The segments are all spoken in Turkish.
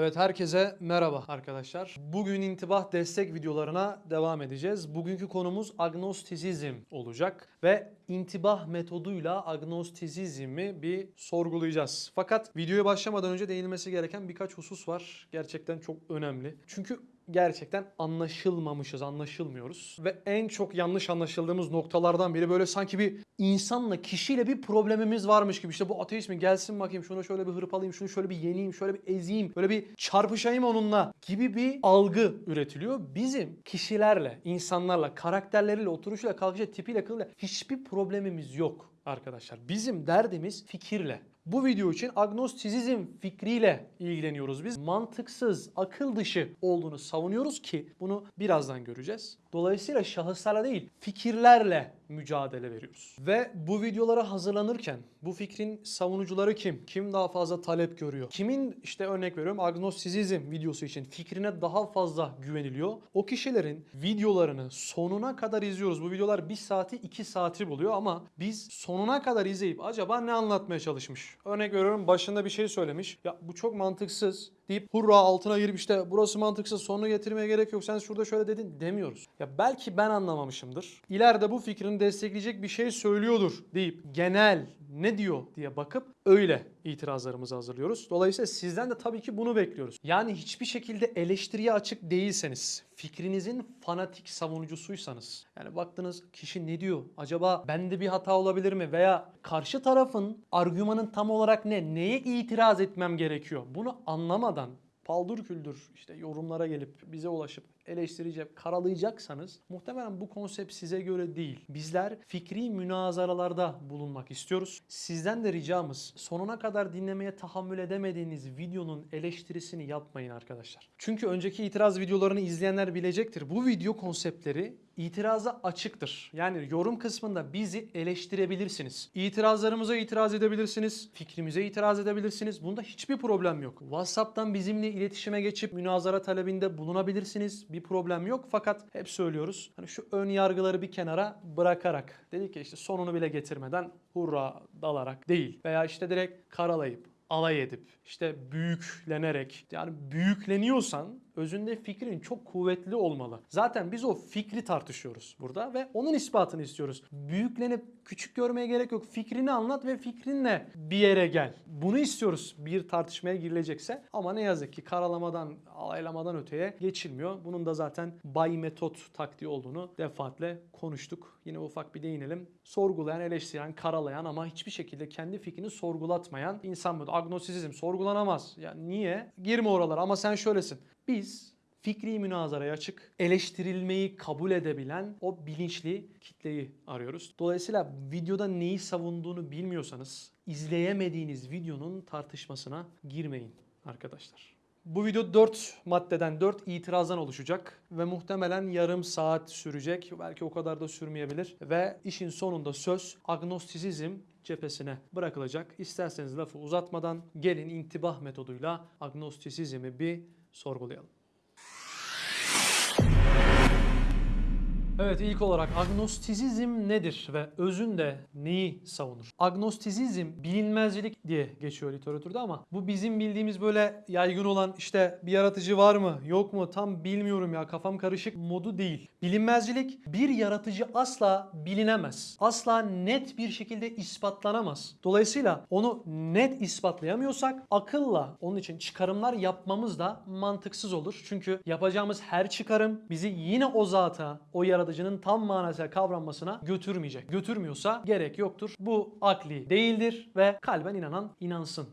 Evet herkese merhaba arkadaşlar. Bugün intibah destek videolarına devam edeceğiz. Bugünkü konumuz agnostizizm olacak ve intibah metoduyla agnostizizmi bir sorgulayacağız. Fakat videoya başlamadan önce değinilmesi gereken birkaç husus var. Gerçekten çok önemli. Çünkü gerçekten anlaşılmamışız, anlaşılmıyoruz. Ve en çok yanlış anlaşıldığımız noktalardan biri böyle sanki bir insanla, kişiyle bir problemimiz varmış gibi. İşte bu ateist mi gelsin bakayım şunu şöyle bir hırpalayayım, şunu şöyle bir yeneyim, şöyle bir ezeyim, böyle bir çarpışayım onunla gibi bir algı üretiliyor. Bizim kişilerle, insanlarla, karakterleriyle, oturuşuyla, kalkışıyla, tipiyle, kılıyla hiçbir problemimiz yok arkadaşlar. Bizim derdimiz fikirle. Bu video için agnostizizm fikriyle ilgileniyoruz biz. Mantıksız, akıl dışı olduğunu savunuyoruz ki bunu birazdan göreceğiz. Dolayısıyla şahıslarla değil, fikirlerle mücadele veriyoruz. Ve bu videolara hazırlanırken bu fikrin savunucuları kim? Kim daha fazla talep görüyor? Kimin işte örnek veriyorum agnostizizm videosu için fikrine daha fazla güveniliyor? O kişilerin videolarını sonuna kadar izliyoruz. Bu videolar 1 saati 2 saati buluyor ama biz sonuna kadar izleyip acaba ne anlatmaya çalışmış? Örnek veriyorum başında bir şey söylemiş. Ya bu çok mantıksız deyip hurra altına girip işte burası mantıksız sonunu getirmeye gerek yok sen şurada şöyle dedin demiyoruz. Ya belki ben anlamamışımdır. İleride bu fikrini destekleyecek bir şey söylüyordur deyip genel ne diyor diye bakıp öyle itirazlarımızı hazırlıyoruz. Dolayısıyla sizden de tabii ki bunu bekliyoruz. Yani hiçbir şekilde eleştiriye açık değilseniz, fikrinizin fanatik savunucusuysanız, yani baktınız kişi ne diyor? Acaba bende bir hata olabilir mi? Veya karşı tarafın argümanın tam olarak ne? Neye itiraz etmem gerekiyor? Bunu anlamadan paldır küldür işte yorumlara gelip bize ulaşıp eleştirecek, karalayacaksanız muhtemelen bu konsept size göre değil. Bizler fikri münazaralarda bulunmak istiyoruz. Sizden de ricamız sonuna kadar dinlemeye tahammül edemediğiniz videonun eleştirisini yapmayın arkadaşlar. Çünkü önceki itiraz videolarını izleyenler bilecektir. Bu video konseptleri itiraza açıktır. Yani yorum kısmında bizi eleştirebilirsiniz. İtirazlarımıza itiraz edebilirsiniz. Fikrimize itiraz edebilirsiniz. Bunda hiçbir problem yok. WhatsApp'tan bizimle iletişime geçip münazara talebinde bulunabilirsiniz. Bir problem yok. Fakat hep söylüyoruz. Hani şu ön yargıları bir kenara bırakarak dedik ki işte sonunu bile getirmeden hurra dalarak değil. Veya işte direkt karalayıp alay edip işte büyüklenerek yani büyükleniyorsan özünde fikrin çok kuvvetli olmalı. Zaten biz o fikri tartışıyoruz burada ve onun ispatını istiyoruz. Büyüklenip küçük görmeye gerek yok. Fikrini anlat ve fikrinle bir yere gel. Bunu istiyoruz bir tartışmaya girilecekse ama ne yazık ki karalamadan, alaylamadan öteye geçilmiyor. Bunun da zaten bay metot taktiği olduğunu defaatle konuştuk. Yine ufak bir değinelim. Sorgulayan, eleştiren, karalayan ama hiçbir şekilde kendi fikrini sorgulatmayan insan bu. Agnostisizm sorgulanamaz. Ya niye? Girme oralara ama sen şöylesin. Biz fikri münazaraya açık, eleştirilmeyi kabul edebilen o bilinçli kitleyi arıyoruz. Dolayısıyla videoda neyi savunduğunu bilmiyorsanız izleyemediğiniz videonun tartışmasına girmeyin arkadaşlar. Bu video 4 maddeden, 4 itirazdan oluşacak ve muhtemelen yarım saat sürecek. Belki o kadar da sürmeyebilir. Ve işin sonunda söz agnostizizm cephesine bırakılacak. İsterseniz lafı uzatmadan gelin intibah metoduyla agnostisizmi bir sorgulayalım. Evet ilk olarak agnostizizm nedir ve özünde neyi savunur? Agnostizizm bilinmezcilik diye geçiyor literatürde ama bu bizim bildiğimiz böyle yaygın olan işte bir yaratıcı var mı yok mu tam bilmiyorum ya kafam karışık modu değil. Bilinmezcilik bir yaratıcı asla bilinemez. Asla net bir şekilde ispatlanamaz. Dolayısıyla onu net ispatlayamıyorsak akılla onun için çıkarımlar yapmamız da mantıksız olur. Çünkü yapacağımız her çıkarım bizi yine o zata, o yaratıcının tam manasıyla kavranmasına götürmeyecek. Götürmüyorsa gerek yoktur. Bu akli değildir ve kalben inanan inansın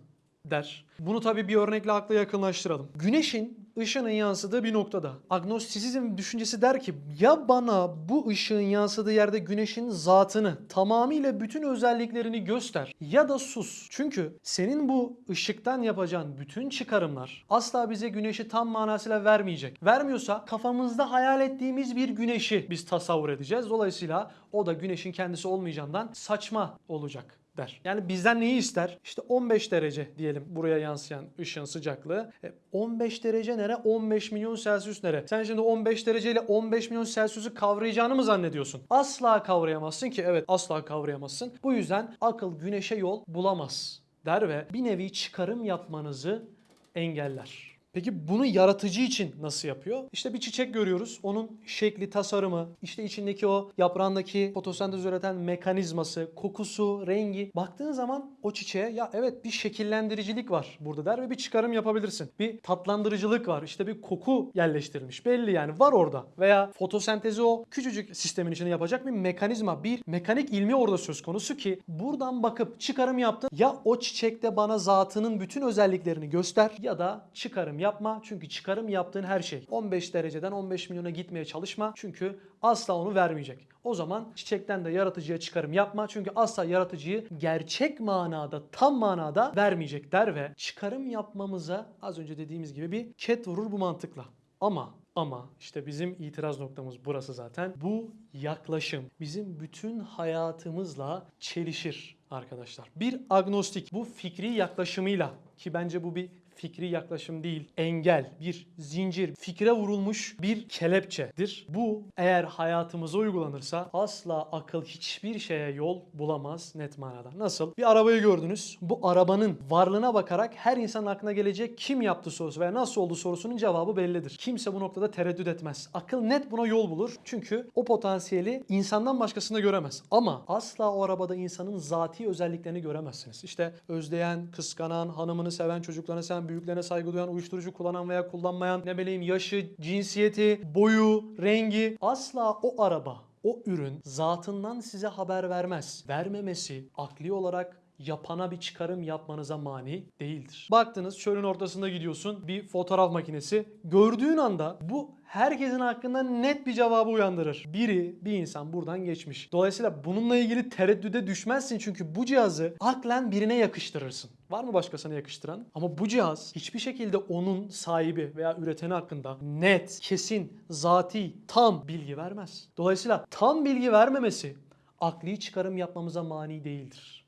der. Bunu tabii bir örnekle akla yakınlaştıralım. Güneşin ışının yansıdığı bir noktada. Agnostisizm düşüncesi der ki ya bana bu ışığın yansıdığı yerde güneşin zatını tamamıyla bütün özelliklerini göster ya da sus. Çünkü senin bu ışıktan yapacağın bütün çıkarımlar asla bize güneşi tam manasıyla vermeyecek. Vermiyorsa kafamızda hayal ettiğimiz bir güneşi biz tasavvur edeceğiz. Dolayısıyla o da güneşin kendisi olmayacağından saçma olacak der. Yani bizden neyi ister? İşte 15 derece diyelim buraya yansıyan ışığın sıcaklığı. E, 15 derece nere? 15 milyon Celsius nere? Sen şimdi 15 derece ile 15 milyon Celsius'u kavrayacağını mı zannediyorsun? Asla kavrayamazsın ki evet asla kavrayamazsın. Bu yüzden akıl güneşe yol bulamaz der ve bir nevi çıkarım yapmanızı engeller. Peki bunu yaratıcı için nasıl yapıyor? İşte bir çiçek görüyoruz. Onun şekli, tasarımı, işte içindeki o yaprağındaki fotosentez üreten mekanizması, kokusu, rengi. Baktığın zaman o çiçeğe ya evet bir şekillendiricilik var burada der ve bir çıkarım yapabilirsin. Bir tatlandırıcılık var. İşte bir koku yerleştirilmiş. Belli yani var orada. Veya fotosentezi o küçücük sistemin içinde yapacak bir mekanizma, bir mekanik ilmi orada söz konusu ki buradan bakıp çıkarım yaptın. Ya o çiçekte bana zatının bütün özelliklerini göster ya da çıkarım yapma. Çünkü çıkarım yaptığın her şey 15 dereceden 15 milyona gitmeye çalışma. Çünkü asla onu vermeyecek. O zaman çiçekten de yaratıcıya çıkarım yapma. Çünkü asla yaratıcıyı gerçek manada, tam manada vermeyecek der ve çıkarım yapmamıza az önce dediğimiz gibi bir ket vurur bu mantıkla. Ama ama işte bizim itiraz noktamız burası zaten. Bu yaklaşım bizim bütün hayatımızla çelişir arkadaşlar. Bir agnostik bu fikri yaklaşımıyla ki bence bu bir fikri yaklaşım değil, engel, bir zincir, fikre vurulmuş bir kelepçedir. Bu eğer hayatımıza uygulanırsa asla akıl hiçbir şeye yol bulamaz net manada. Nasıl? Bir arabayı gördünüz. Bu arabanın varlığına bakarak her insanın aklına gelecek kim yaptı sorusu veya nasıl oldu sorusunun cevabı bellidir. Kimse bu noktada tereddüt etmez. Akıl net buna yol bulur. Çünkü o potansiyeli insandan başkasında göremez. Ama asla o arabada insanın zati özelliklerini göremezsiniz. İşte özleyen, kıskanan, hanımını seven, çocuklarını seven, büyüklerine saygı duyan, uyuşturucu kullanan veya kullanmayan, ne bileyim yaşı, cinsiyeti, boyu, rengi asla o araba, o ürün zatından size haber vermez. Vermemesi akli olarak yapana bir çıkarım yapmanıza mani değildir. Baktınız çölün ortasında gidiyorsun bir fotoğraf makinesi. Gördüğün anda bu herkesin hakkında net bir cevabı uyandırır. Biri bir insan buradan geçmiş. Dolayısıyla bununla ilgili tereddüde düşmezsin çünkü bu cihazı aklen birine yakıştırırsın. Var mı başkasına yakıştıran? Ama bu cihaz hiçbir şekilde onun sahibi veya üreteni hakkında net, kesin, zati, tam bilgi vermez. Dolayısıyla tam bilgi vermemesi akli çıkarım yapmamıza mani değildir.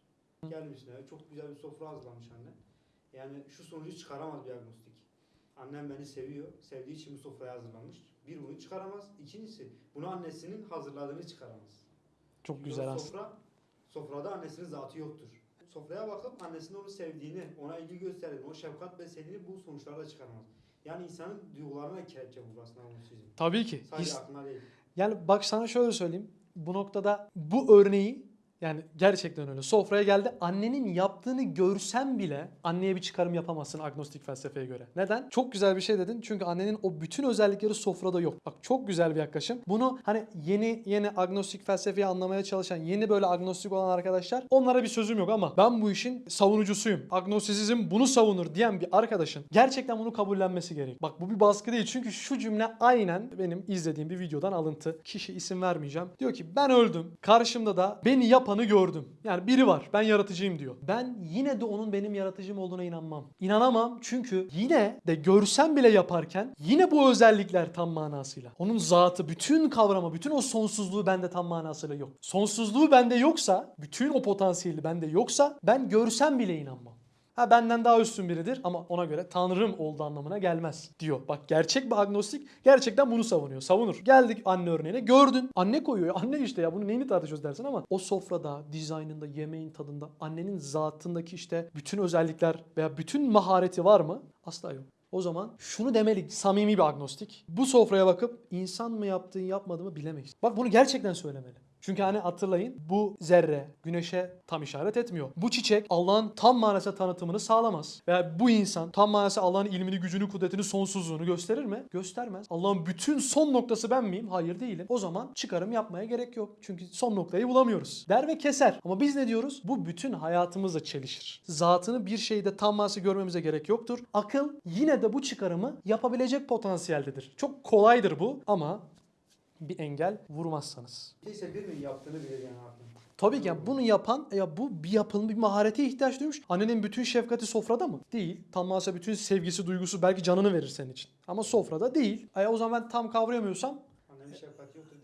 Gelmişler. Çok güzel bir sofra hazırlamış anne. Yani şu sonucu çıkaramaz bir agnostik. Annem beni seviyor. Sevdiği için bu sofrayı hazırlamış. Bir bunu çıkaramaz. İkincisi bunu annesinin hazırladığını çıkaramaz. Çok Çünkü güzel aslında. sofra, sofrada annesinin zatı yoktur. Sofraya bakıp annesinin onu sevdiğini, ona ilgi gösterdiğini, o şefkat beslediğini bu sonuçlarda çıkaramaz. Yani insanın duygularına kelepçe vurur aslında agnosizm. Tabii ki. Sadece His- aklına değil. Yani bak sana şöyle söyleyeyim. Bu noktada bu örneği yani gerçekten öyle. Sofraya geldi. Annenin yaptığını görsen bile anneye bir çıkarım yapamazsın agnostik felsefeye göre. Neden? Çok güzel bir şey dedin. Çünkü annenin o bütün özellikleri sofrada yok. Bak çok güzel bir yaklaşım. Bunu hani yeni yeni agnostik felsefeyi anlamaya çalışan, yeni böyle agnostik olan arkadaşlar onlara bir sözüm yok ama ben bu işin savunucusuyum. Agnostisizm bunu savunur diyen bir arkadaşın gerçekten bunu kabullenmesi gerek. Bak bu bir baskı değil. Çünkü şu cümle aynen benim izlediğim bir videodan alıntı. Kişi isim vermeyeceğim. Diyor ki ben öldüm. Karşımda da beni yapanı gördüm. Yani biri var. Ben yaratıcıyım diyor. Ben yine de onun benim yaratıcım olduğuna inanmam. İnanamam çünkü yine de görsem bile yaparken yine bu özellikler tam manasıyla. Onun zatı, bütün kavramı, bütün o sonsuzluğu bende tam manasıyla yok. Sonsuzluğu bende yoksa, bütün o potansiyeli bende yoksa ben görsem bile inanmam. Ha benden daha üstün biridir ama ona göre tanrım olduğu anlamına gelmez diyor. Bak gerçek bir agnostik gerçekten bunu savunuyor. Savunur. Geldik anne örneğine gördün. Anne koyuyor. Anne işte ya bunu neyini tartışıyoruz dersin ama o sofrada, dizaynında, yemeğin tadında annenin zatındaki işte bütün özellikler veya bütün mahareti var mı? Asla yok. O zaman şunu demeli samimi bir agnostik. Bu sofraya bakıp insan mı yaptığı yapmadı bilemeyiz. Bak bunu gerçekten söylemeli. Çünkü hani hatırlayın bu zerre güneşe tam işaret etmiyor. Bu çiçek Allah'ın tam manasıyla tanıtımını sağlamaz. Veya bu insan tam manasıyla Allah'ın ilmini, gücünü, kudretini, sonsuzluğunu gösterir mi? Göstermez. Allah'ın bütün son noktası ben miyim? Hayır değilim. O zaman çıkarım yapmaya gerek yok. Çünkü son noktayı bulamıyoruz. Der ve keser. Ama biz ne diyoruz? Bu bütün hayatımızla çelişir. Zatını bir şeyde tam manasıyla görmemize gerek yoktur. Akıl yine de bu çıkarımı yapabilecek potansiyeldedir. Çok kolaydır bu ama bir engel vurmazsanız. Değilse birinin yaptığını bilir yani aklım. Tabii ki yani bunu yapan ya bu bir yapının bir maharete ihtiyaç duymuş. Annenin bütün şefkati sofrada mı? Değil. Tam bütün sevgisi, duygusu belki canını verir senin için. Ama sofrada değil. E o zaman ben tam kavrayamıyorsam Annemin şefkati yoktur.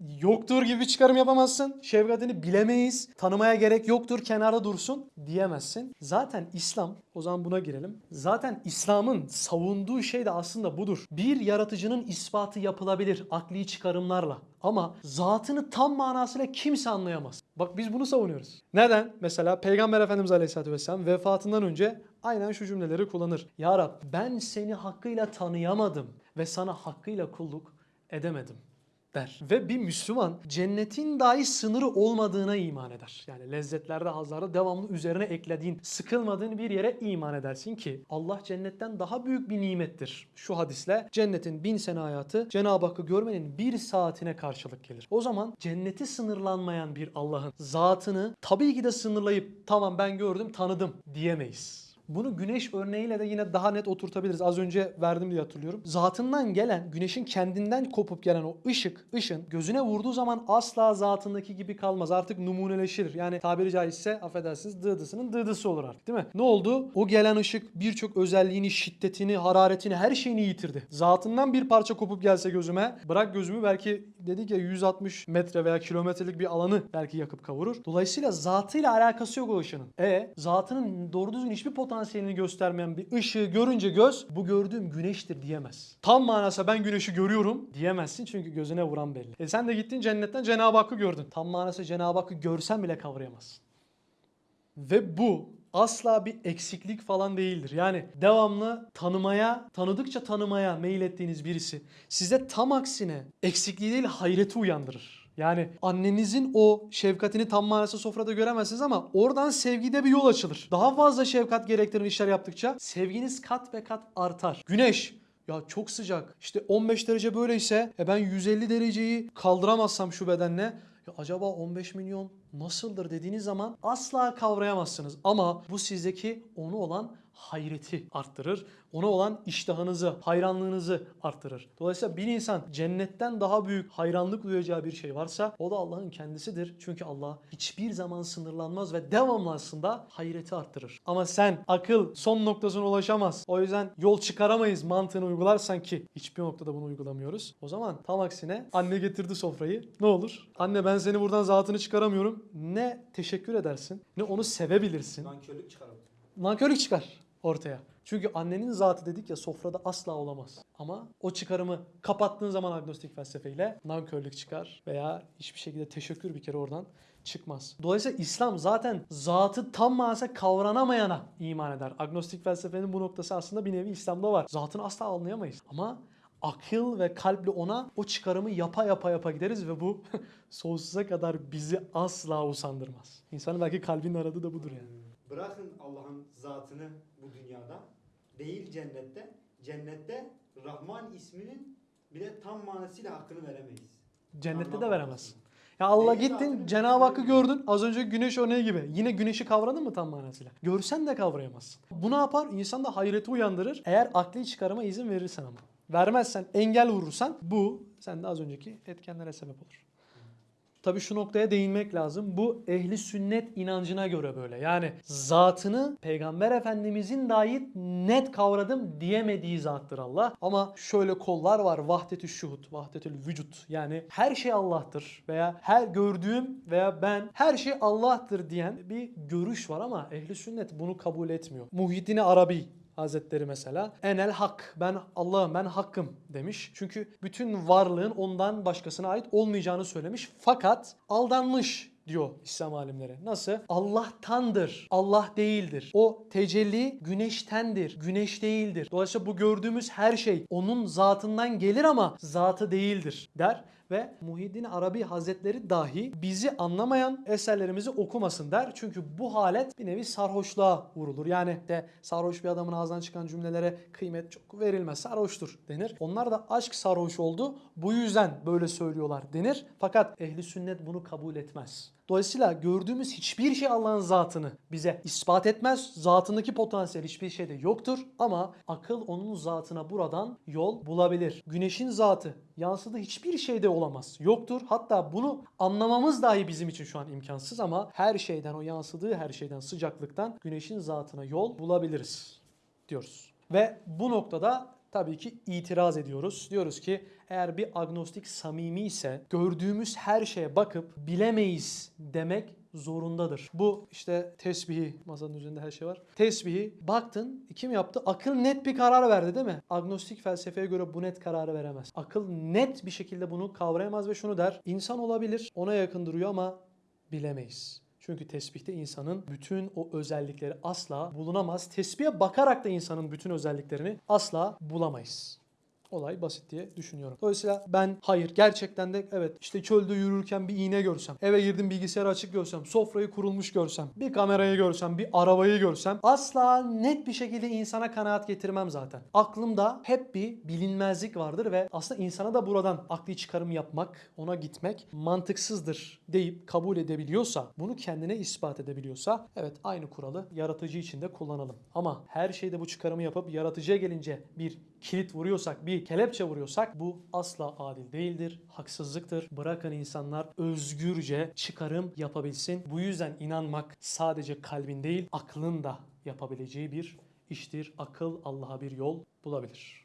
Yoktur gibi çıkarım yapamazsın. Şefkatini bilemeyiz. Tanımaya gerek yoktur. Kenarda dursun diyemezsin. Zaten İslam o zaman buna girelim. Zaten İslam'ın savunduğu şey de aslında budur. Bir yaratıcının ispatı yapılabilir akli çıkarımlarla. Ama zatını tam manasıyla kimse anlayamaz. Bak biz bunu savunuyoruz. Neden? Mesela Peygamber Efendimiz Aleyhisselatü Vesselam vefatından önce aynen şu cümleleri kullanır. Ya Rab ben seni hakkıyla tanıyamadım ve sana hakkıyla kulluk edemedim der. Ve bir Müslüman cennetin dahi sınırı olmadığına iman eder. Yani lezzetlerde, hazlarda devamlı üzerine eklediğin, sıkılmadığın bir yere iman edersin ki Allah cennetten daha büyük bir nimettir. Şu hadisle cennetin bin sene hayatı Cenab-ı Hakk'ı görmenin bir saatine karşılık gelir. O zaman cenneti sınırlanmayan bir Allah'ın zatını tabii ki de sınırlayıp tamam ben gördüm tanıdım diyemeyiz. Bunu güneş örneğiyle de yine daha net oturtabiliriz. Az önce verdim diye hatırlıyorum. Zatından gelen, güneşin kendinden kopup gelen o ışık, ışın gözüne vurduğu zaman asla zatındaki gibi kalmaz. Artık numuneleşir. Yani tabiri caizse affedersiniz dıdısının dıdısı olur artık değil mi? Ne oldu? O gelen ışık birçok özelliğini, şiddetini, hararetini, her şeyini yitirdi. Zatından bir parça kopup gelse gözüme, bırak gözümü belki dedik ya 160 metre veya kilometrelik bir alanı belki yakıp kavurur. Dolayısıyla zatıyla alakası yok o ışının. E zatının doğru düzgün hiçbir potansiyelini göstermeyen bir ışığı görünce göz bu gördüğüm güneştir diyemez. Tam manası ben güneşi görüyorum diyemezsin çünkü gözüne vuran belli. E sen de gittin cennetten Cenab-ı Hakk'ı gördün. Tam manası Cenab-ı Hakk'ı görsen bile kavrayamazsın. Ve bu asla bir eksiklik falan değildir. Yani devamlı tanımaya, tanıdıkça tanımaya meylettiğiniz birisi size tam aksine eksikliği değil hayreti uyandırır. Yani annenizin o şefkatini tam manasıyla sofrada göremezsiniz ama oradan sevgide bir yol açılır. Daha fazla şefkat gerektiren işler yaptıkça sevginiz kat ve kat artar. Güneş ya çok sıcak. İşte 15 derece böyleyse e ben 150 dereceyi kaldıramazsam şu bedenle ya acaba 15 milyon nasıldır dediğiniz zaman asla kavrayamazsınız. Ama bu sizdeki onu olan hayreti arttırır. Ona olan iştahınızı, hayranlığınızı arttırır. Dolayısıyla bir insan cennetten daha büyük hayranlık duyacağı bir şey varsa o da Allah'ın kendisidir. Çünkü Allah hiçbir zaman sınırlanmaz ve devamlı aslında hayreti arttırır. Ama sen akıl son noktasına ulaşamaz. O yüzden yol çıkaramayız mantığını uygularsan ki hiçbir noktada bunu uygulamıyoruz. O zaman tam aksine anne getirdi sofrayı. Ne olur? Anne ben seni buradan zatını çıkaramıyorum. Ne teşekkür edersin ne onu sevebilirsin. Nankörlük çıkaralım. Nankörlük çıkar ortaya. Çünkü annenin zatı dedik ya sofrada asla olamaz. Ama o çıkarımı kapattığın zaman agnostik felsefeyle nankörlük çıkar veya hiçbir şekilde teşekkür bir kere oradan çıkmaz. Dolayısıyla İslam zaten zatı tam manasıyla kavranamayana iman eder. Agnostik felsefenin bu noktası aslında bir nevi İslam'da var. Zatını asla anlayamayız. Ama akıl ve kalple ona o çıkarımı yapa yapa yapa gideriz ve bu sonsuza kadar bizi asla usandırmaz. İnsanın belki kalbinin aradığı da budur yani. Bırakın Allah'ın zatını dünyada. Değil cennette. Cennette Rahman isminin bile tam manasıyla hakkını veremeyiz. Cennette de Anlam veremezsin. Ya Allah Neyi gittin Cenab-ı Hakk'ı gördün az önce güneş örneği gibi. Yine güneşi kavradın mı tam manasıyla? Görsen de kavrayamazsın. Bu ne yapar? İnsanda hayreti uyandırır. Eğer akli çıkarıma izin verirsen ama. Vermezsen, engel vurursan bu sende az önceki etkenlere sebep olur. Tabii şu noktaya değinmek lazım. Bu ehli sünnet inancına göre böyle. Yani zatını Peygamber Efendimizin dahi net kavradım diyemediği zattır Allah. Ama şöyle kollar var. Vahdetü şuhud, vahdetül vücut. Yani her şey Allah'tır veya her gördüğüm veya ben her şey Allah'tır diyen bir görüş var ama ehli sünnet bunu kabul etmiyor. Muhyiddin Arabi Hazretleri mesela enel hak ben Allah'ım ben hakkım demiş. Çünkü bütün varlığın ondan başkasına ait olmayacağını söylemiş. Fakat aldanmış diyor İslam alimleri. Nasıl? Allah'tandır. Allah değildir. O tecelli güneştendir. Güneş değildir. Dolayısıyla bu gördüğümüz her şey onun zatından gelir ama zatı değildir der ve Muhyiddin Arabi Hazretleri dahi bizi anlamayan eserlerimizi okumasın der. Çünkü bu halet bir nevi sarhoşluğa vurulur. Yani de sarhoş bir adamın ağzından çıkan cümlelere kıymet çok verilmez. Sarhoştur denir. Onlar da aşk sarhoş oldu. Bu yüzden böyle söylüyorlar denir. Fakat ehli sünnet bunu kabul etmez. Dolayısıyla gördüğümüz hiçbir şey Allah'ın zatını bize ispat etmez. Zatındaki potansiyel hiçbir şeyde yoktur ama akıl onun zatına buradan yol bulabilir. Güneşin zatı yansıdığı hiçbir şeyde olamaz. Yoktur. Hatta bunu anlamamız dahi bizim için şu an imkansız ama her şeyden o yansıdığı her şeyden sıcaklıktan güneşin zatına yol bulabiliriz diyoruz. Ve bu noktada tabii ki itiraz ediyoruz. Diyoruz ki eğer bir agnostik samimi ise gördüğümüz her şeye bakıp bilemeyiz demek zorundadır. Bu işte tesbihi, masanın üzerinde her şey var. Tesbihi baktın kim yaptı? Akıl net bir karar verdi değil mi? Agnostik felsefeye göre bu net kararı veremez. Akıl net bir şekilde bunu kavrayamaz ve şunu der. İnsan olabilir, ona yakın duruyor ama bilemeyiz. Çünkü tesbihte insanın bütün o özellikleri asla bulunamaz. Tesbihe bakarak da insanın bütün özelliklerini asla bulamayız. Olay basit diye düşünüyorum. Dolayısıyla ben hayır gerçekten de evet işte çölde yürürken bir iğne görsem, eve girdim bilgisayarı açık görsem, sofrayı kurulmuş görsem, bir kamerayı görsem, bir arabayı görsem asla net bir şekilde insana kanaat getirmem zaten. Aklımda hep bir bilinmezlik vardır ve aslında insana da buradan akli çıkarım yapmak, ona gitmek mantıksızdır deyip kabul edebiliyorsa, bunu kendine ispat edebiliyorsa evet aynı kuralı yaratıcı için de kullanalım. Ama her şeyde bu çıkarımı yapıp yaratıcıya gelince bir kilit vuruyorsak, bir kelepçe vuruyorsak bu asla adil değildir, haksızlıktır. Bırakın insanlar özgürce çıkarım yapabilsin. Bu yüzden inanmak sadece kalbin değil, aklın da yapabileceği bir iştir. Akıl Allah'a bir yol bulabilir.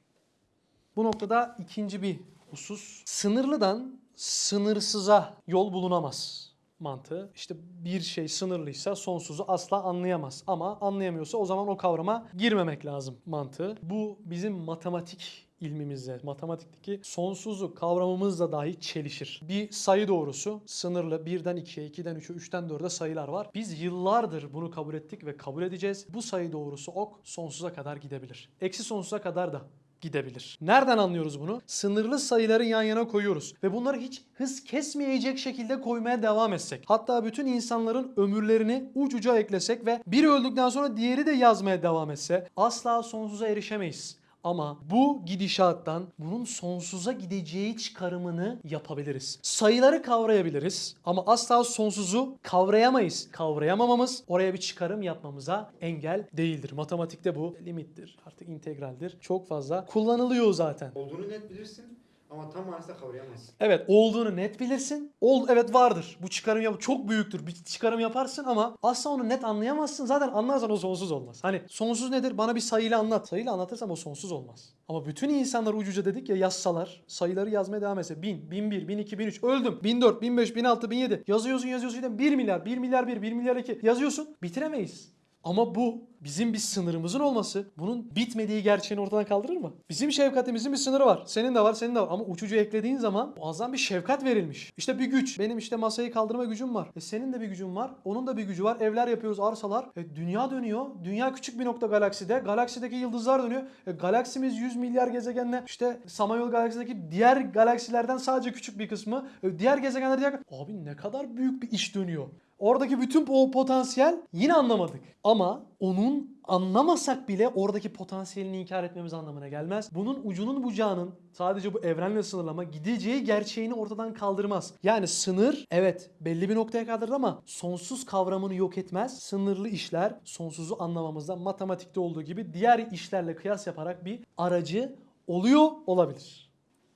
Bu noktada ikinci bir husus. Sınırlıdan sınırsıza yol bulunamaz mantığı. İşte bir şey sınırlıysa sonsuzu asla anlayamaz. Ama anlayamıyorsa o zaman o kavrama girmemek lazım mantığı. Bu bizim matematik ilmimizle, matematikteki sonsuzu kavramımızla dahi çelişir. Bir sayı doğrusu sınırlı 1'den 2'ye, 2'den 3'e, 3'ten 4'e sayılar var. Biz yıllardır bunu kabul ettik ve kabul edeceğiz. Bu sayı doğrusu ok sonsuza kadar gidebilir. Eksi sonsuza kadar da gidebilir. Nereden anlıyoruz bunu? Sınırlı sayıları yan yana koyuyoruz ve bunları hiç hız kesmeyecek şekilde koymaya devam etsek. Hatta bütün insanların ömürlerini ucuca eklesek ve biri öldükten sonra diğeri de yazmaya devam etse asla sonsuza erişemeyiz. Ama bu gidişattan bunun sonsuza gideceği çıkarımını yapabiliriz. Sayıları kavrayabiliriz ama asla sonsuzu kavrayamayız. Kavrayamamamız oraya bir çıkarım yapmamıza engel değildir. Matematikte bu limittir, artık integraldir. Çok fazla kullanılıyor zaten. Olduğunu net bilirsin ama tam manasıyla kavrayamazsın. Evet olduğunu net bilirsin. Ol evet vardır. Bu çıkarım yap çok büyüktür. Bir çıkarım yaparsın ama asla onu net anlayamazsın. Zaten anlarsan o sonsuz olmaz. Hani sonsuz nedir? Bana bir sayıyla anlat. Sayıyla anlatırsam o sonsuz olmaz. Ama bütün insanlar ucuca dedik ya yazsalar, sayıları yazmaya devam etse 1000, 1001, 1002, 1003 öldüm. 1004, 1005, 1006, 1007 yazıyorsun yazıyorsun 1 milyar, 1 milyar 1, 1 milyar 2 yazıyorsun. Bitiremeyiz. Ama bu bizim bir sınırımızın olması bunun bitmediği gerçeğini ortadan kaldırır mı? Bizim şefkatimizin bir sınırı var. Senin de var, senin de var. Ama uçucu eklediğin zaman muazzam bir şefkat verilmiş. İşte bir güç. Benim işte masayı kaldırma gücüm var. E senin de bir gücün var. Onun da bir gücü var. Evler yapıyoruz, arsalar. E dünya dönüyor. Dünya küçük bir nokta galakside. Galaksideki yıldızlar dönüyor. E galaksimiz 100 milyar gezegenle işte Samanyolu galaksideki diğer galaksilerden sadece küçük bir kısmı. E diğer gezegenler diğer... Abi ne kadar büyük bir iş dönüyor. Oradaki bütün o potansiyel yine anlamadık. Ama onun anlamasak bile oradaki potansiyelini inkar etmemiz anlamına gelmez. Bunun ucunun bucağının sadece bu evrenle sınırlama gideceği gerçeğini ortadan kaldırmaz. Yani sınır evet belli bir noktaya kadardır ama sonsuz kavramını yok etmez. Sınırlı işler sonsuzu anlamamızda matematikte olduğu gibi diğer işlerle kıyas yaparak bir aracı oluyor olabilir.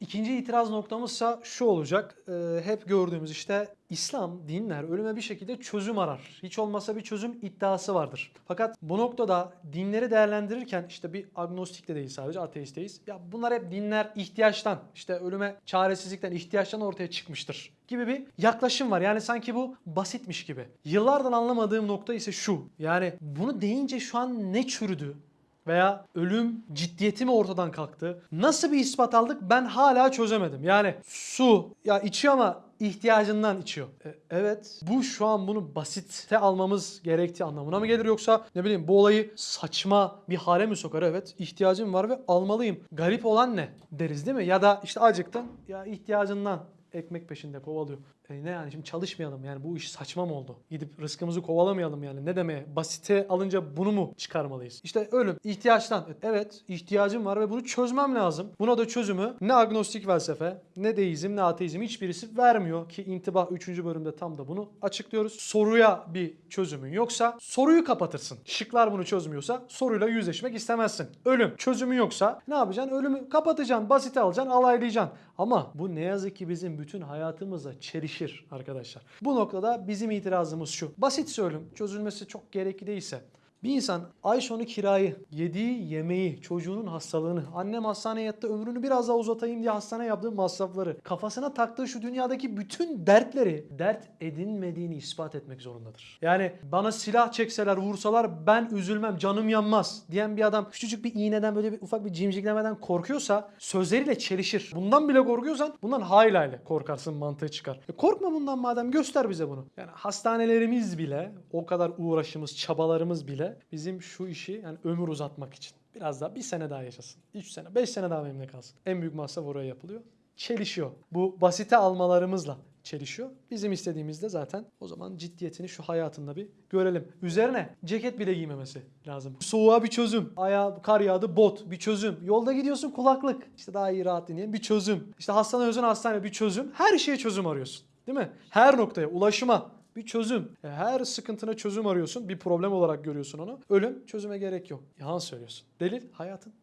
İkinci itiraz noktamızsa şu olacak. Ee, hep gördüğümüz işte İslam, dinler ölüme bir şekilde çözüm arar. Hiç olmasa bir çözüm iddiası vardır. Fakat bu noktada dinleri değerlendirirken işte bir agnostik de değil sadece ateisteyiz. Ya bunlar hep dinler ihtiyaçtan, işte ölüme çaresizlikten, ihtiyaçtan ortaya çıkmıştır gibi bir yaklaşım var. Yani sanki bu basitmiş gibi. Yıllardan anlamadığım nokta ise şu. Yani bunu deyince şu an ne çürüdü? Veya ölüm ciddiyeti mi ortadan kalktı? Nasıl bir ispat aldık ben hala çözemedim. Yani su ya içiyor ama ihtiyacından içiyor. E, evet bu şu an bunu basite almamız gerektiği anlamına mı gelir yoksa ne bileyim bu olayı saçma bir hale mi sokar? Evet ihtiyacım var ve almalıyım. Garip olan ne deriz değil mi? Ya da işte acıktın ya ihtiyacından ekmek peşinde kovalıyor. E ne yani şimdi çalışmayalım yani bu iş saçma mı oldu? Gidip rızkımızı kovalamayalım yani ne demeye? Basite alınca bunu mu çıkarmalıyız? İşte ölüm ihtiyaçtan. Evet ihtiyacım var ve bunu çözmem lazım. Buna da çözümü ne agnostik felsefe ne deizm ne ateizm hiçbirisi vermiyor ki intibah 3. bölümde tam da bunu açıklıyoruz. Soruya bir çözümün yoksa soruyu kapatırsın. Şıklar bunu çözmüyorsa soruyla yüzleşmek istemezsin. Ölüm çözümü yoksa ne yapacaksın? Ölümü kapatacaksın, basite alacaksın, alaylayacaksın. Ama bu ne yazık ki bizim bütün hayatımıza çelişir arkadaşlar. Bu noktada bizim itirazımız şu. Basitse ölüm çözülmesi çok gerekli değilse Bir insan ay sonu kirayı, yediği yemeği, çocuğunun hastalığını, annem hastaneye yattı ömrünü biraz daha uzatayım diye hastaneye yaptığı masrafları, kafasına taktığı şu dünyadaki bütün dertleri dert edinmediğini ispat etmek zorundadır. Yani bana silah çekseler, vursalar ben üzülmem, canım yanmaz diyen bir adam küçücük bir iğneden böyle bir ufak bir cimciklemeden korkuyorsa sözleriyle çelişir. Bundan bile korkuyorsan bundan hayli hayli korkarsın mantığı çıkar. E korkma bundan madem göster bize bunu. Yani hastanelerimiz bile o kadar uğraşımız, çabalarımız bile bizim şu işi yani ömür uzatmak için. Biraz daha bir sene daha yaşasın. 3 sene, 5 sene daha memnun kalsın. En büyük masraf oraya yapılıyor. Çelişiyor. Bu basite almalarımızla çelişiyor. Bizim istediğimiz de zaten o zaman ciddiyetini şu hayatında bir görelim. Üzerine ceket bile giymemesi lazım. Soğuğa bir çözüm. Ayağa kar yağdı bot bir çözüm. Yolda gidiyorsun kulaklık. İşte daha iyi rahat dinleyen bir çözüm. İşte hastane özün hastane bir çözüm. Her şeye çözüm arıyorsun. Değil mi? Her noktaya ulaşıma bir çözüm. E, Her sıkıntına çözüm arıyorsun. Bir problem olarak görüyorsun onu. Ölüm çözüme gerek yok. Yalan söylüyorsun. Delil hayatın.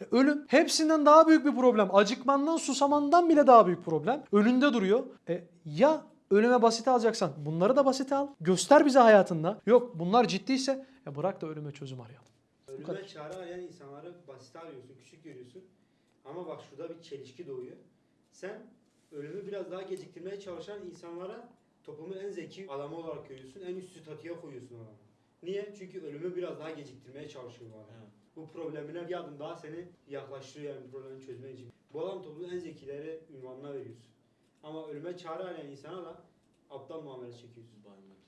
E, Ölüm hepsinden daha büyük bir problem. Acıkmandan, susamandan bile daha büyük problem. Önünde duruyor. E, ya ölüme basite alacaksan bunları da basite al. Göster bize hayatında. Yok bunlar ciddiyse ya bırak da ölüme çözüm arayalım. Ölüme çare arayan insanları basite arıyorsun, küçük görüyorsun. Ama bak şurada bir çelişki doğuyor. Sen ölümü biraz daha geciktirmeye çalışan insanlara toplumun en zeki adamı olarak görüyorsun. En üst statüye koyuyorsun adamı. Niye? Çünkü ölümü biraz daha geciktirmeye çalışıyor bu adam. Bu problemine bir adım daha seni yaklaştırıyor yani problemi çözmek için. Bu adam toplumun en zekileri ünvanına veriyorsun. Ama ölüme çare arayan insana da aptal muamele çekiyorsun.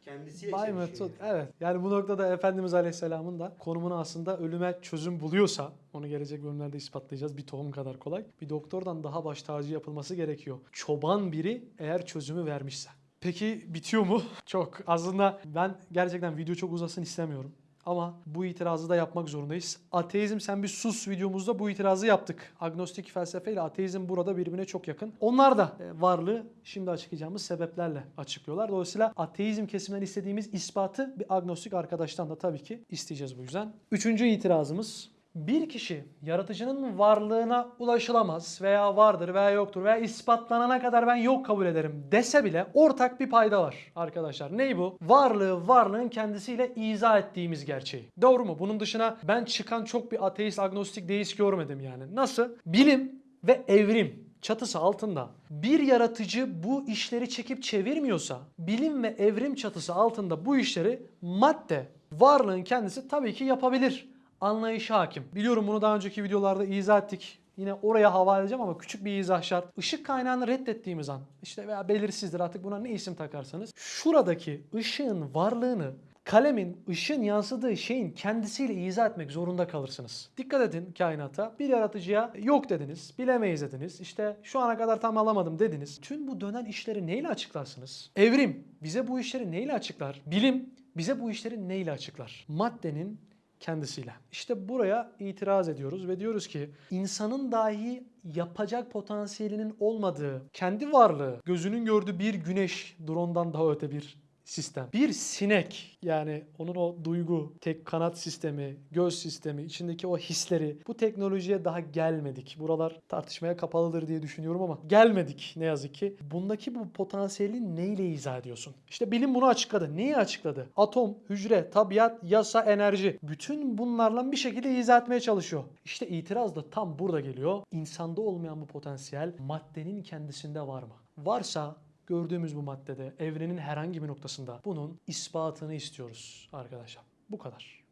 Kendisiyle Bay çelişiyor yani. evet. Yani bu noktada Efendimiz Aleyhisselam'ın da konumunu aslında ölüme çözüm buluyorsa onu gelecek bölümlerde ispatlayacağız. Bir tohum kadar kolay. Bir doktordan daha baş tacı yapılması gerekiyor. Çoban biri eğer çözümü vermişse. Peki bitiyor mu? Çok. Aslında ben gerçekten video çok uzasın istemiyorum. Ama bu itirazı da yapmak zorundayız. Ateizm sen bir sus videomuzda bu itirazı yaptık. Agnostik felsefe ile ateizm burada birbirine çok yakın. Onlar da e, varlığı şimdi açıklayacağımız sebeplerle açıklıyorlar. Dolayısıyla ateizm kesiminden istediğimiz ispatı bir agnostik arkadaştan da tabii ki isteyeceğiz bu yüzden. Üçüncü itirazımız bir kişi yaratıcının varlığına ulaşılamaz veya vardır veya yoktur veya ispatlanana kadar ben yok kabul ederim dese bile ortak bir payda var arkadaşlar. Ney bu? Varlığı varlığın kendisiyle izah ettiğimiz gerçeği. Doğru mu? Bunun dışına ben çıkan çok bir ateist, agnostik, deist görmedim yani. Nasıl? Bilim ve evrim çatısı altında bir yaratıcı bu işleri çekip çevirmiyorsa bilim ve evrim çatısı altında bu işleri madde varlığın kendisi tabii ki yapabilir anlayışı hakim. Biliyorum bunu daha önceki videolarda izah ettik. Yine oraya havale edeceğim ama küçük bir izah şart. Işık kaynağını reddettiğimiz an işte veya belirsizdir artık buna ne isim takarsanız. Şuradaki ışığın varlığını kalemin ışın yansıdığı şeyin kendisiyle izah etmek zorunda kalırsınız. Dikkat edin kainata. Bir yaratıcıya yok dediniz, bilemeyiz dediniz. İşte şu ana kadar tam alamadım dediniz. Tüm bu dönen işleri neyle açıklarsınız? Evrim bize bu işleri neyle açıklar? Bilim bize bu işleri neyle açıklar? Maddenin kendisiyle. İşte buraya itiraz ediyoruz ve diyoruz ki insanın dahi yapacak potansiyelinin olmadığı, kendi varlığı, gözünün gördüğü bir güneş, drondan daha öte bir sistem. Bir sinek yani onun o duygu, tek kanat sistemi, göz sistemi, içindeki o hisleri bu teknolojiye daha gelmedik. Buralar tartışmaya kapalıdır diye düşünüyorum ama gelmedik ne yazık ki. Bundaki bu potansiyeli neyle izah ediyorsun? İşte bilim bunu açıkladı. Neyi açıkladı? Atom, hücre, tabiat, yasa, enerji. Bütün bunlarla bir şekilde izah etmeye çalışıyor. İşte itiraz da tam burada geliyor. İnsanda olmayan bu potansiyel maddenin kendisinde var mı? Varsa gördüğümüz bu maddede evrenin herhangi bir noktasında bunun ispatını istiyoruz arkadaşlar. Bu kadar.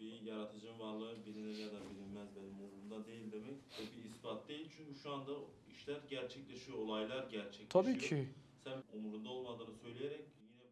Bir yaratıcının varlığı bilinir ya da bilinmez benim umurumda değil demek ve bir ispat değil çünkü şu anda işler gerçekleşiyor, olaylar gerçekleşiyor. Tabii ki. Sen umurunda olmadığını söyleyerek yine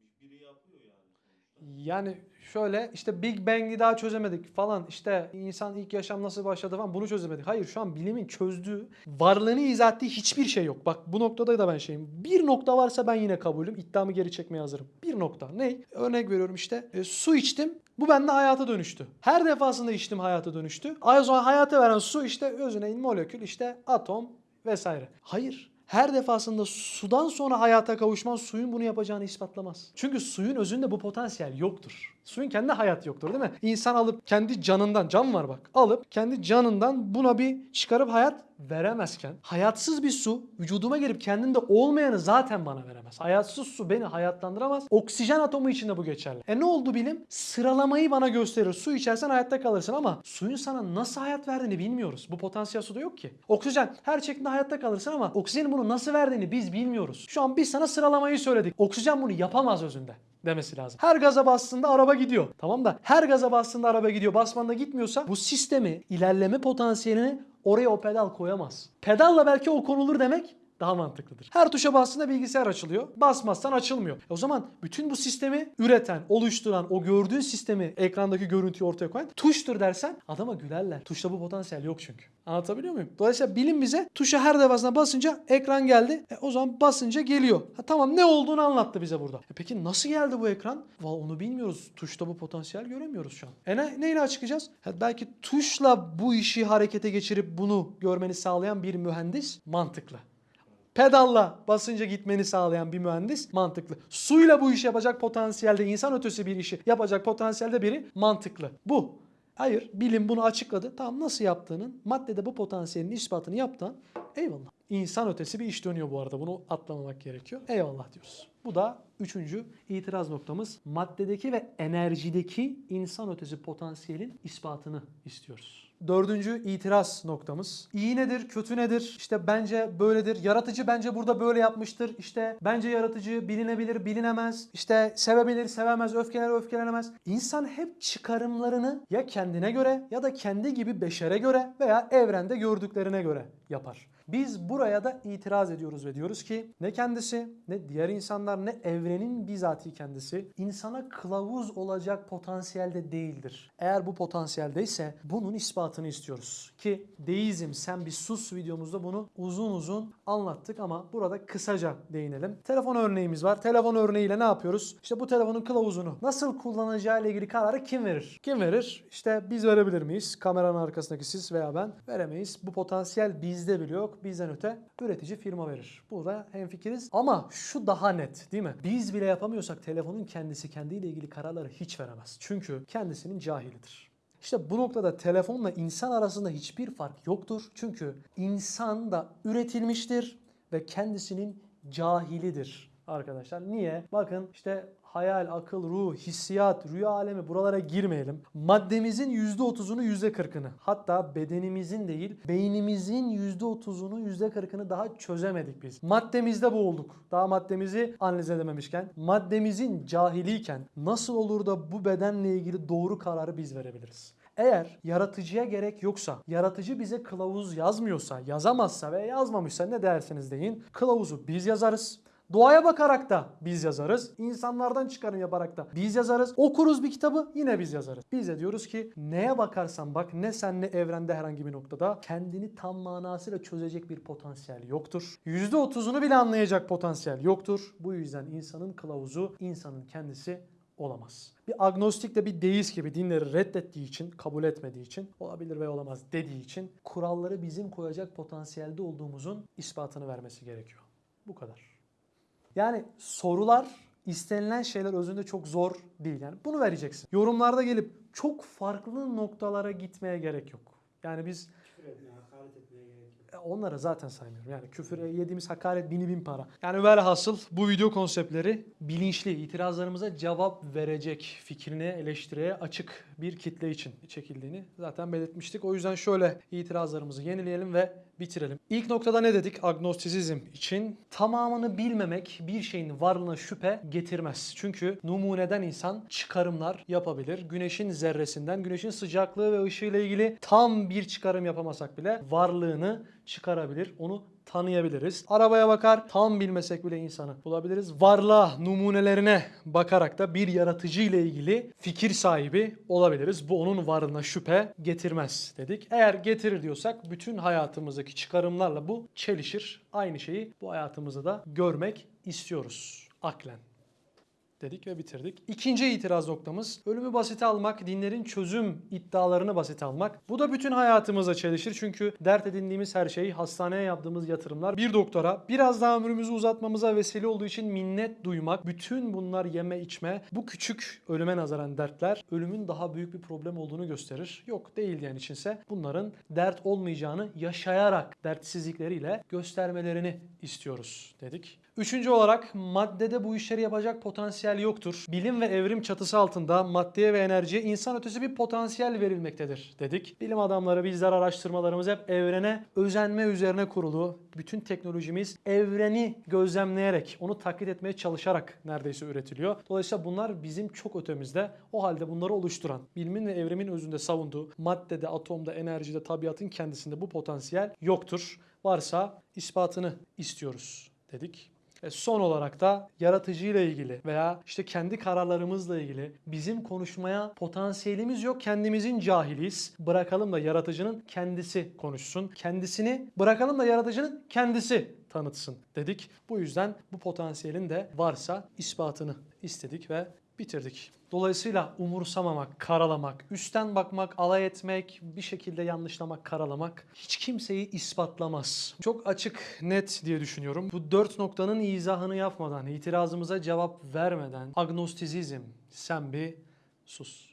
bu biri yapıyor yani sonuçta. Yani şöyle işte Big Bang'i daha çözemedik falan işte insan ilk yaşam nasıl başladı falan bunu çözemedik. Hayır şu an bilimin çözdüğü varlığını izah ettiği hiçbir şey yok. Bak bu noktada da ben şeyim. Bir nokta varsa ben yine kabulüm. İddiamı geri çekmeye hazırım. Bir nokta. Ne? Örnek veriyorum işte e, su içtim. Bu bende hayata dönüştü. Her defasında içtim hayata dönüştü. O zaman hayata veren su işte özüne molekül işte atom vesaire. Hayır. Her defasında sudan sonra hayata kavuşman suyun bunu yapacağını ispatlamaz. Çünkü suyun özünde bu potansiyel yoktur. Suyun kendi hayat yoktur değil mi? İnsan alıp kendi canından, can var bak. Alıp kendi canından buna bir çıkarıp hayat veremezken hayatsız bir su vücuduma gelip kendinde olmayanı zaten bana veremez. Hayatsız su beni hayatlandıramaz. Oksijen atomu için de bu geçerli. E ne oldu bilim? Sıralamayı bana gösterir. Su içersen hayatta kalırsın ama suyun sana nasıl hayat verdiğini bilmiyoruz. Bu potansiyel suda yok ki. Oksijen her şeklinde hayatta kalırsın ama oksijenin bunu nasıl verdiğini biz bilmiyoruz. Şu an biz sana sıralamayı söyledik. Oksijen bunu yapamaz özünde demesi lazım. Her gaza bastığında araba gidiyor. Tamam da her gaza bastığında araba gidiyor. Basmanda gitmiyorsa bu sistemi ilerleme potansiyelini oraya o pedal koyamaz. Pedalla belki o konulur demek daha mantıklıdır. Her tuşa bastığında bilgisayar açılıyor. Basmazsan açılmıyor. E o zaman bütün bu sistemi üreten, oluşturan, o gördüğün sistemi, ekrandaki görüntüyü ortaya koyan tuştur dersen adama gülerler. Tuşta bu potansiyel yok çünkü. Anlatabiliyor muyum? Dolayısıyla bilim bize tuşa her defasında basınca ekran geldi. E o zaman basınca geliyor. Ha, tamam ne olduğunu anlattı bize burada. E peki nasıl geldi bu ekran? Vallahi onu bilmiyoruz. Tuşta bu potansiyel göremiyoruz şu an. E ne, neyle açıklayacağız? Ha, belki tuşla bu işi harekete geçirip bunu görmeni sağlayan bir mühendis mantıklı. Pedalla basınca gitmeni sağlayan bir mühendis mantıklı. Suyla bu işi yapacak potansiyelde insan ötesi bir işi yapacak potansiyelde biri mantıklı. Bu. Hayır bilim bunu açıkladı. Tamam nasıl yaptığının maddede bu potansiyelin ispatını yaptan eyvallah. İnsan ötesi bir iş dönüyor bu arada. Bunu atlamamak gerekiyor. Eyvallah diyoruz. Bu da üçüncü itiraz noktamız. Maddedeki ve enerjideki insan ötesi potansiyelin ispatını istiyoruz. Dördüncü itiraz noktamız. İyi nedir, kötü nedir? İşte bence böyledir. Yaratıcı bence burada böyle yapmıştır. İşte bence yaratıcı bilinebilir, bilinemez. İşte sevebilir, sevemez, öfkeler, öfkelenemez. İnsan hep çıkarımlarını ya kendine göre ya da kendi gibi beşere göre veya evrende gördüklerine göre yapar. Biz buraya da itiraz ediyoruz ve diyoruz ki ne kendisi ne diğer insanlar ne evrenin bizatihi kendisi insana kılavuz olacak potansiyelde değildir. Eğer bu potansiyeldeyse bunun ispatını istiyoruz. Ki deizm sen bir sus videomuzda bunu uzun uzun anlattık ama burada kısaca değinelim. Telefon örneğimiz var. Telefon örneğiyle ne yapıyoruz? İşte bu telefonun kılavuzunu nasıl kullanacağı ile ilgili kararı kim verir? Kim verir? İşte biz verebilir miyiz? Kameranın arkasındaki siz veya ben veremeyiz. Bu potansiyel bizde bile yok. Bizden öte üretici firma verir. Burada hemfikiriz. Ama şu daha net değil mi? Biz bile yapamıyorsak telefonun kendisi kendiyle ilgili kararları hiç veremez. Çünkü kendisinin cahilidir. İşte bu noktada telefonla insan arasında hiçbir fark yoktur. Çünkü insan da üretilmiştir ve kendisinin cahilidir arkadaşlar. Niye? Bakın işte hayal, akıl, ruh, hissiyat, rüya alemi buralara girmeyelim. Maddemizin %30'unu %40'ını hatta bedenimizin değil beynimizin %30'unu %40'ını daha çözemedik biz. Maddemizde boğulduk. Daha maddemizi analiz edememişken maddemizin cahiliyken nasıl olur da bu bedenle ilgili doğru kararı biz verebiliriz? Eğer yaratıcıya gerek yoksa, yaratıcı bize kılavuz yazmıyorsa, yazamazsa ve yazmamışsa ne derseniz deyin, kılavuzu biz yazarız. Doğaya bakarak da biz yazarız. İnsanlardan çıkarım yaparak da biz yazarız. Okuruz bir kitabı yine biz yazarız. Biz de diyoruz ki neye bakarsan bak ne sen ne evrende herhangi bir noktada kendini tam manasıyla çözecek bir potansiyel yoktur. %30'unu bile anlayacak potansiyel yoktur. Bu yüzden insanın kılavuzu insanın kendisi olamaz. Bir agnostik de bir deist gibi dinleri reddettiği için, kabul etmediği için, olabilir ve olamaz dediği için kuralları bizim koyacak potansiyelde olduğumuzun ispatını vermesi gerekiyor. Bu kadar. Yani sorular istenilen şeyler özünde çok zor değil. Yani bunu vereceksin. Yorumlarda gelip çok farklı noktalara gitmeye gerek yok. Yani biz Küfür e, onları zaten saymıyorum. Yani küfüre yediğimiz hakaret bini bin para. Yani velhasıl bu video konseptleri bilinçli itirazlarımıza cevap verecek fikrine, eleştiriye açık bir kitle için çekildiğini zaten belirtmiştik. O yüzden şöyle itirazlarımızı yenileyelim ve bitirelim. İlk noktada ne dedik agnostisizm için? Tamamını bilmemek bir şeyin varlığına şüphe getirmez. Çünkü numuneden insan çıkarımlar yapabilir. Güneşin zerresinden, güneşin sıcaklığı ve ışığıyla ilgili tam bir çıkarım yapamasak bile varlığını çıkarabilir. Onu tanıyabiliriz. Arabaya bakar tam bilmesek bile insanı bulabiliriz. Varlığa, numunelerine bakarak da bir yaratıcı ile ilgili fikir sahibi olabiliriz. Bu onun varlığına şüphe getirmez dedik. Eğer getirir diyorsak bütün hayatımızdaki çıkarımlarla bu çelişir. Aynı şeyi bu hayatımızda da görmek istiyoruz aklen. Dedik ve bitirdik. İkinci itiraz noktamız ölümü basite almak, dinlerin çözüm iddialarını basite almak. Bu da bütün hayatımıza çelişir çünkü dert edindiğimiz her şey, hastaneye yaptığımız yatırımlar, bir doktora biraz daha ömrümüzü uzatmamıza vesile olduğu için minnet duymak, bütün bunlar yeme içme, bu küçük ölüme nazaran dertler ölümün daha büyük bir problem olduğunu gösterir. Yok değil diyen içinse bunların dert olmayacağını yaşayarak dertsizlikleriyle göstermelerini istiyoruz dedik. Üçüncü olarak maddede bu işleri yapacak potansiyel yoktur. Bilim ve evrim çatısı altında maddeye ve enerjiye insan ötesi bir potansiyel verilmektedir dedik. Bilim adamları bizler araştırmalarımız hep evrene özenme üzerine kurulu. Bütün teknolojimiz evreni gözlemleyerek, onu taklit etmeye çalışarak neredeyse üretiliyor. Dolayısıyla bunlar bizim çok ötemizde. O halde bunları oluşturan, bilimin ve evrimin özünde savunduğu maddede, atomda, enerjide, tabiatın kendisinde bu potansiyel yoktur. Varsa ispatını istiyoruz dedik. Ve son olarak da yaratıcıyla ilgili veya işte kendi kararlarımızla ilgili bizim konuşmaya potansiyelimiz yok. Kendimizin cahiliyiz. Bırakalım da yaratıcının kendisi konuşsun. Kendisini bırakalım da yaratıcının kendisi tanıtsın dedik. Bu yüzden bu potansiyelin de varsa ispatını istedik ve bitirdik. Dolayısıyla umursamamak, karalamak, üstten bakmak, alay etmek, bir şekilde yanlışlamak, karalamak hiç kimseyi ispatlamaz. Çok açık, net diye düşünüyorum. Bu dört noktanın izahını yapmadan, itirazımıza cevap vermeden agnostizizm, sen bir sus.